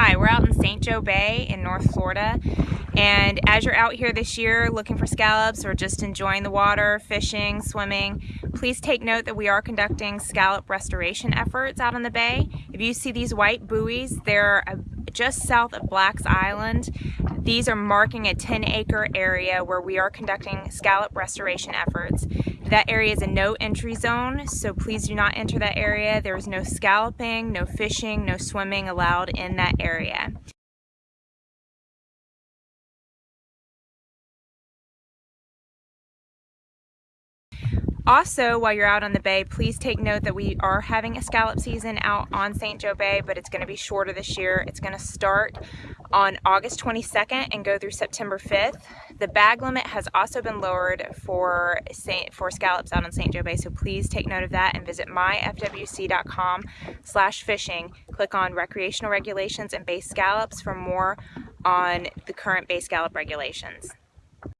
Hi, we're out in St. Joe Bay in North Florida and as you're out here this year looking for scallops or just enjoying the water, fishing, swimming, please take note that we are conducting scallop restoration efforts out on the bay. If you see these white buoys, they're uh, just south of Black's Island. These are marking a 10 acre area where we are conducting scallop restoration efforts. That area is a no entry zone, so please do not enter that area. There is no scalloping, no fishing, no swimming allowed in that area. Also, while you're out on the bay, please take note that we are having a scallop season out on St. Joe Bay, but it's going to be shorter this year. It's going to start on August 22nd and go through September 5th. The bag limit has also been lowered for Saint, for scallops out on St. Joe Bay, so please take note of that and visit myfwc.com slash fishing. Click on recreational regulations and bay scallops for more on the current bay scallop regulations.